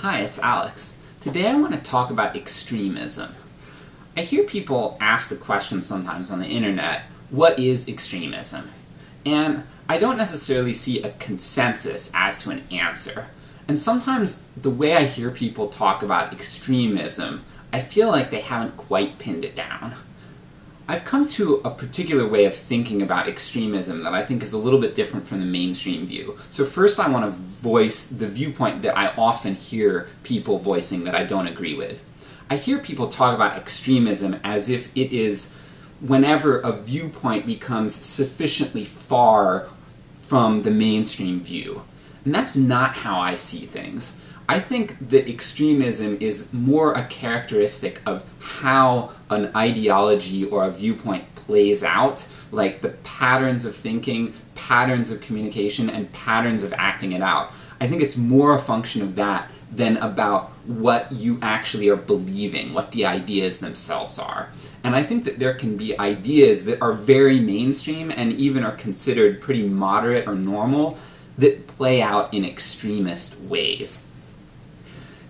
Hi, it's Alex. Today I want to talk about extremism. I hear people ask the question sometimes on the internet, what is extremism? And I don't necessarily see a consensus as to an answer. And sometimes the way I hear people talk about extremism, I feel like they haven't quite pinned it down. I've come to a particular way of thinking about extremism that I think is a little bit different from the mainstream view. So first I want to voice the viewpoint that I often hear people voicing that I don't agree with. I hear people talk about extremism as if it is whenever a viewpoint becomes sufficiently far from the mainstream view. And that's not how I see things. I think that extremism is more a characteristic of how an ideology or a viewpoint plays out, like the patterns of thinking, patterns of communication, and patterns of acting it out. I think it's more a function of that than about what you actually are believing, what the ideas themselves are. And I think that there can be ideas that are very mainstream and even are considered pretty moderate or normal that play out in extremist ways.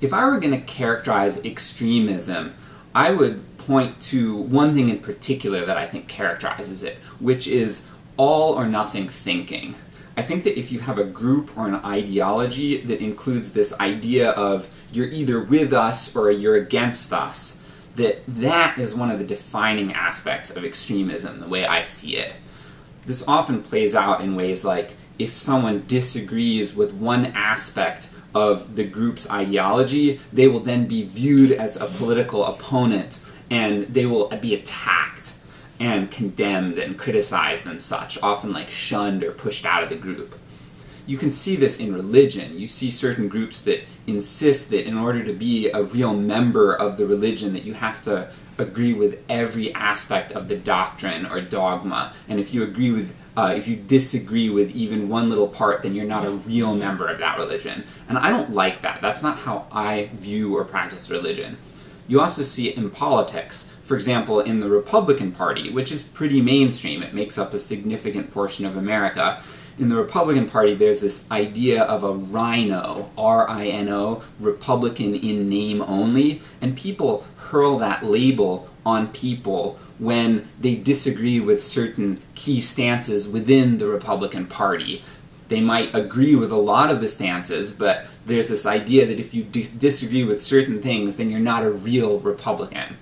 If I were going to characterize extremism, I would point to one thing in particular that I think characterizes it, which is all or nothing thinking. I think that if you have a group or an ideology that includes this idea of you're either with us or you're against us, that that is one of the defining aspects of extremism, the way I see it. This often plays out in ways like if someone disagrees with one aspect of the group's ideology, they will then be viewed as a political opponent and they will be attacked and condemned and criticized and such, often like shunned or pushed out of the group. You can see this in religion. You see certain groups that insist that in order to be a real member of the religion that you have to agree with every aspect of the doctrine or dogma, and if you agree with uh, if you disagree with even one little part, then you're not a real member of that religion. And I don't like that. That's not how I view or practice religion. You also see it in politics. For example, in the Republican Party, which is pretty mainstream, it makes up a significant portion of America. In the Republican Party, there's this idea of a RINO, R-I-N-O, Republican in name only, and people hurl that label on people when they disagree with certain key stances within the Republican Party. They might agree with a lot of the stances, but there's this idea that if you disagree with certain things, then you're not a real Republican.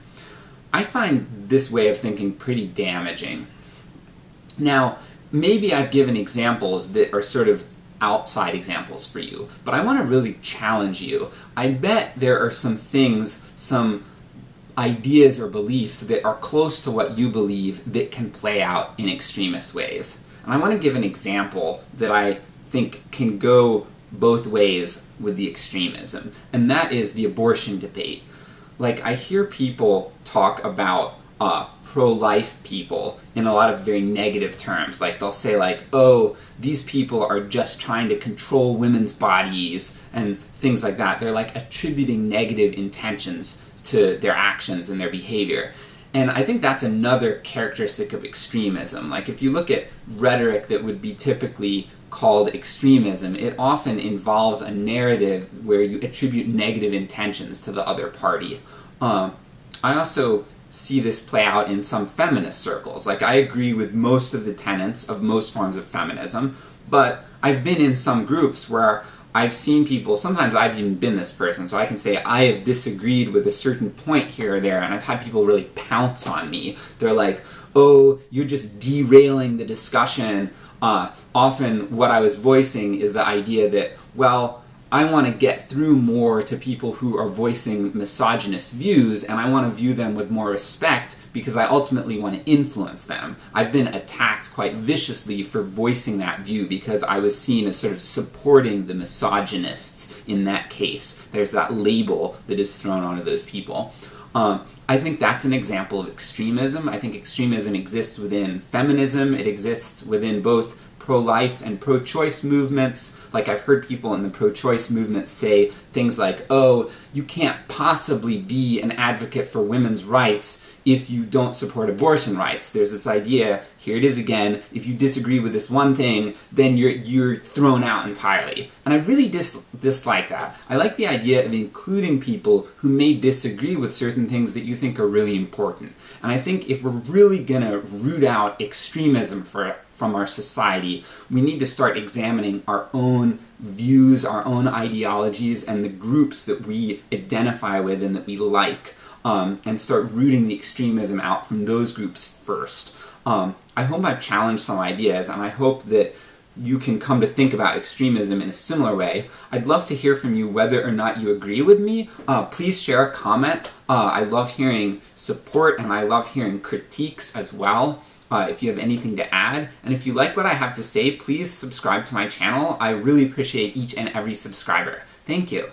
I find this way of thinking pretty damaging. Now, maybe I've given examples that are sort of outside examples for you, but I want to really challenge you. I bet there are some things, some ideas or beliefs that are close to what you believe that can play out in extremist ways. And I want to give an example that I think can go both ways with the extremism, and that is the abortion debate. Like, I hear people talk about uh, pro-life people in a lot of very negative terms. Like, they'll say like, oh, these people are just trying to control women's bodies, and things like that. They're like attributing negative intentions to their actions and their behavior. And I think that's another characteristic of extremism. Like if you look at rhetoric that would be typically called extremism, it often involves a narrative where you attribute negative intentions to the other party. Um, I also see this play out in some feminist circles. Like I agree with most of the tenets of most forms of feminism, but I've been in some groups where I've seen people, sometimes I've even been this person, so I can say I have disagreed with a certain point here or there, and I've had people really pounce on me. They're like, oh, you're just derailing the discussion. Uh, often what I was voicing is the idea that, well, I want to get through more to people who are voicing misogynist views, and I want to view them with more respect because I ultimately want to influence them. I've been attacked quite viciously for voicing that view because I was seen as sort of supporting the misogynists in that case. There's that label that is thrown onto those people. Um, I think that's an example of extremism. I think extremism exists within feminism, it exists within both pro-life and pro-choice movements. Like I've heard people in the pro-choice movement say things like, oh, you can't possibly be an advocate for women's rights if you don't support abortion rights. There's this idea, here it is again, if you disagree with this one thing, then you're, you're thrown out entirely. And I really dis dislike that. I like the idea of including people who may disagree with certain things that you think are really important. And I think if we're really gonna root out extremism for, from our society, we need to start examining our own views, our own ideologies, and the groups that we identify with and that we like, um, and start rooting the extremism out from those groups first. Um, I hope I've challenged some ideas, and I hope that you can come to think about extremism in a similar way. I'd love to hear from you whether or not you agree with me. Uh, please share a comment. Uh, I love hearing support and I love hearing critiques as well. Uh, if you have anything to add. And if you like what I have to say, please subscribe to my channel. I really appreciate each and every subscriber. Thank you.